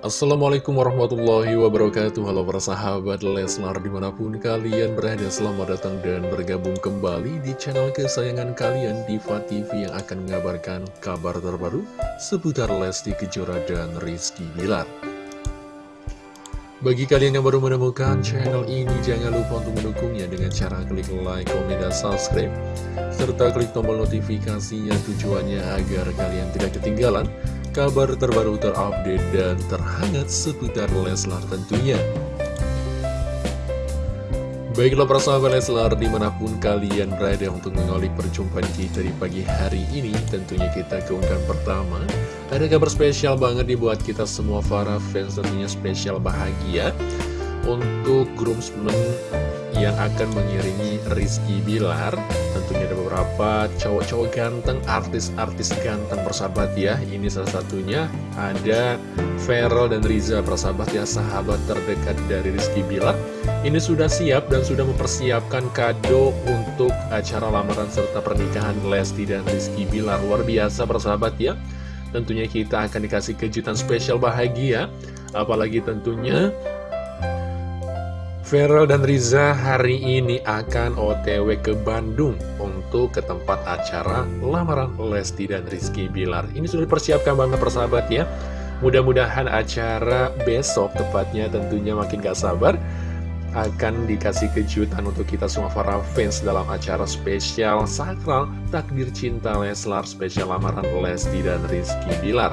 Assalamualaikum warahmatullahi wabarakatuh. Halo para sahabat Leslar di mana pun kalian berada Selamat datang dan bergabung kembali di channel kesayangan kalian Diva TV yang akan mengabarkan kabar terbaru Seputar Lesti Kejora dan Rizky Bilar. Bagi kalian yang baru menemukan channel ini Jangan lupa untuk mendukungnya dengan cara klik like, komen, dan subscribe. Serta klik tombol notifikasinya tujuannya agar kalian tidak ketinggalan kabar terbaru terupdate dan terhangat seputar Leslar tentunya. Baiklah para sahabat Leslar di mana pun kalian berada untuk mengolik perjumpaan kita di pagi hari ini Tentunya kita keunggahan pertama Ada kabar spesial banget dibuat kita semua para fans tentunya spesial bahagia Untuk groomsmen yang akan mengiringi Rizky Bilar. Tentunya ada beberapa cowok-cowok ganteng, artis-artis ganteng persahabat ya. Ini salah satunya ada Feral dan Riza persahabat ya Sahabat terdekat dari Rizky Bilar. Ini sudah siap dan sudah mempersiapkan kado untuk acara lamaran serta pernikahan Lesti dan Rizky Bilar. Luar biasa persahabat ya. Tentunya kita akan dikasih kejutan spesial bahagia. Apalagi tentunya Feral dan Riza hari ini akan otw ke Bandung untuk ke tempat acara lamaran Lesti dan Rizky Bilar. Ini sudah dipersiapkan banget persahabat ya. Mudah-mudahan acara besok tepatnya tentunya makin gak sabar akan dikasih kejutan untuk kita semua para fans dalam acara spesial sakral takdir cinta Leslar spesial lamaran Lesti dan Rizky Bilar.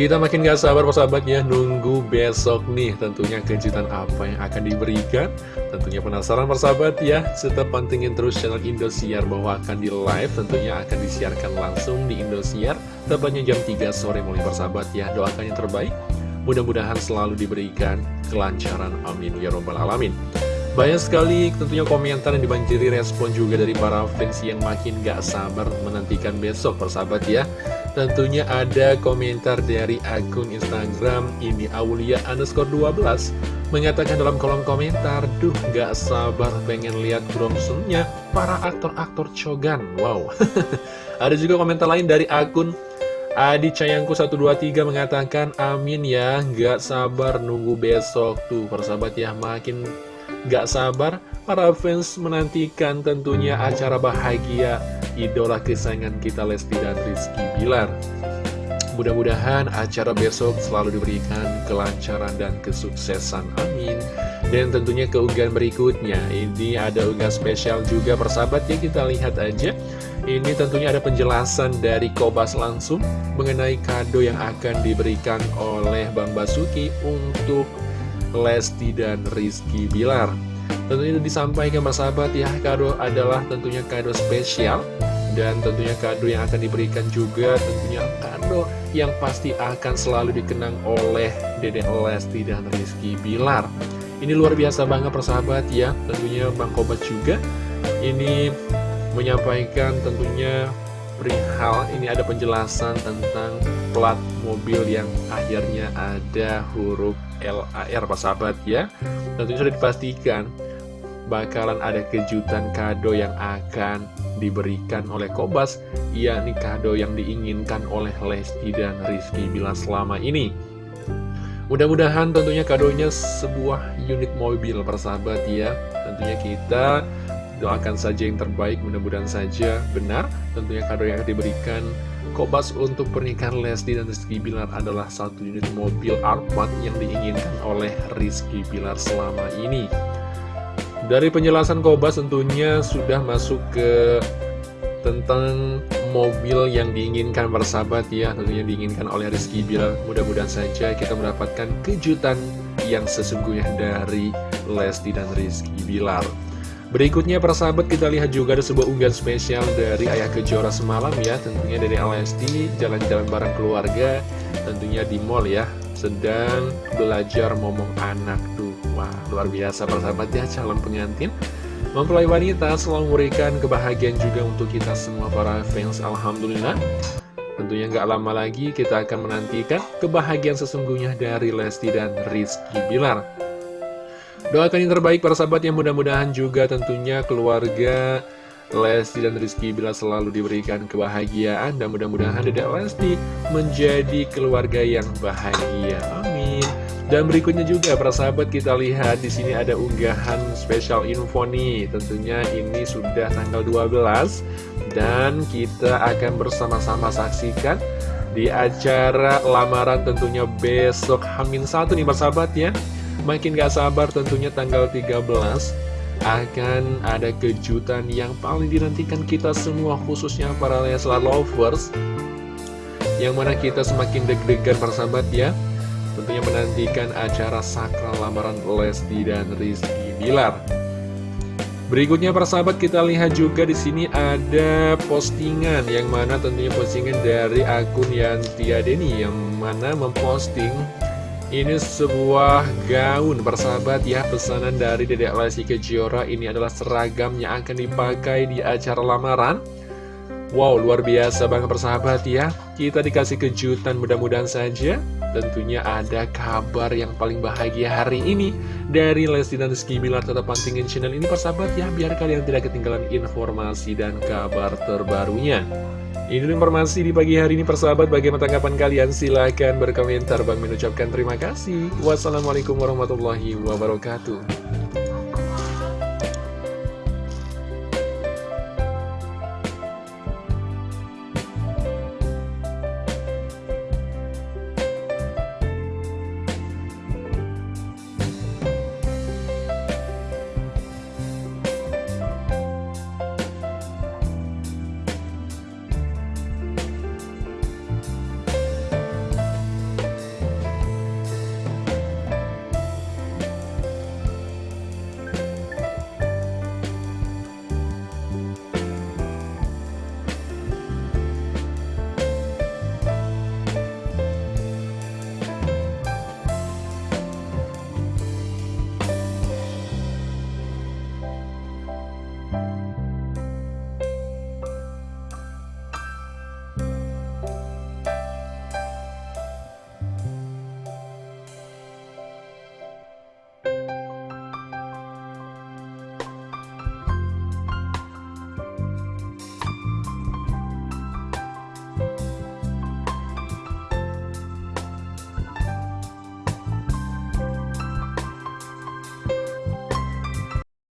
Kita makin gak sabar persahabatnya nunggu besok nih tentunya kejutan apa yang akan diberikan. Tentunya penasaran persahabat ya. Tetap pantengin terus channel Indosiar bahwa akan di live tentunya akan disiarkan langsung di Indosiar. Tepatnya jam 3 sore mulai persahabat ya. Doakan yang terbaik. Mudah-mudahan selalu diberikan kelancaran. Amin. Ya robbal alamin. Banyak sekali tentunya komentar yang dibanjiri respon juga dari para fans yang makin gak sabar menantikan besok persahabat ya Tentunya ada komentar dari akun Instagram ini Aulia underscore 12 Mengatakan dalam kolom komentar Duh gak sabar pengen lihat bromsonnya para aktor-aktor cogan Wow. Ada juga komentar lain dari akun Adi Cayangku 123 mengatakan Amin ya gak sabar nunggu besok Tuh. Persahabat ya makin gak sabar para fans menantikan tentunya acara bahagia idola kesayangan kita Lesti dan Rizky Bilar. Mudah-mudahan acara besok selalu diberikan kelancaran dan kesuksesan. Amin. Dan tentunya keunggahan berikutnya, ini ada unggahan spesial juga persahabat ya, kita lihat aja. Ini tentunya ada penjelasan dari Kobas langsung mengenai kado yang akan diberikan oleh Bang Basuki untuk Lesti dan Rizky Bilar. Tentunya disampaikan sahabat ya, kado adalah tentunya kado spesial dan tentunya kado yang akan diberikan juga tentunya kado yang pasti akan selalu dikenang oleh Dede Lesti dan Rizky Bilar. Ini luar biasa banget persahabat ya, tentunya Bang Kobat juga ini menyampaikan tentunya perihal ini ada penjelasan tentang plat mobil yang akhirnya ada huruf LAR persahabat ya. Tentunya sudah dipastikan bakalan ada kejutan kado yang akan diberikan oleh Kobas yakni kado yang diinginkan oleh Lesti dan Rizky Bila selama ini. Mudah-mudahan tentunya kadonya sebuah unit mobil persahabat ya. Tentunya kita doakan saja yang terbaik mudah-mudahan saja benar. Tentunya kado yang diberikan Kobas untuk pernikahan Lesti dan Rizky Bilar adalah satu unit mobil Alphard yang diinginkan oleh Rizky Bilar selama ini dari penjelasan Kobas tentunya sudah masuk ke tentang mobil yang diinginkan bersahabat ya Tentunya diinginkan oleh Rizky Bilar. Mudah-mudahan saja kita mendapatkan kejutan yang sesungguhnya dari Lesti dan Rizky Bilar. Berikutnya persahabat kita lihat juga ada sebuah unggahan spesial dari Ayah Kejora semalam ya. Tentunya dari Lesti jalan-jalan bareng keluarga Tentunya di mall ya Sedang belajar ngomong anak tuh Wah, luar biasa persahabat ya calon pengantin. Mempelai wanita selalu memberikan kebahagiaan juga untuk kita semua para fans Alhamdulillah. Tentunya nggak lama lagi kita akan menantikan kebahagiaan sesungguhnya dari Lesti dan Rizky Bilar. Doakan yang terbaik para sahabat yang mudah-mudahan juga tentunya keluarga Lesti dan Rizky bila selalu diberikan kebahagiaan dan mudah-mudahan Dedek Lesti menjadi keluarga yang bahagia. Dan berikutnya juga para sahabat kita lihat di sini ada unggahan spesial info nih. Tentunya ini sudah tanggal 12 dan kita akan bersama-sama saksikan di acara lamaran tentunya besok Hamin satu nih para sahabat ya. Makin gak sabar tentunya tanggal 13 akan ada kejutan yang paling dinantikan kita semua khususnya para Leslar lovers yang mana kita semakin deg-degan persahabat ya tentunya menantikan acara sakral lamaran Lesti dan Rizky Bilar. Berikutnya para sahabat kita lihat juga di sini ada postingan yang mana tentunya postingan dari akun Yantia Deni yang mana memposting ini sebuah gaun persahabat ya pesanan dari Dedek Lesti Kejora ini adalah seragam yang akan dipakai di acara lamaran Wow, luar biasa banget persahabat ya. Kita dikasih kejutan mudah-mudahan saja. Tentunya ada kabar yang paling bahagia hari ini dari Lesti dan Rizky Bilar. Tetap pantingin channel ini persahabat ya, biar kalian tidak ketinggalan informasi dan kabar terbarunya. Ini informasi di pagi hari ini persahabat. Bagaimana tanggapan kalian? Silahkan berkomentar. Bang mengucapkan terima kasih. Wassalamualaikum warahmatullahi wabarakatuh.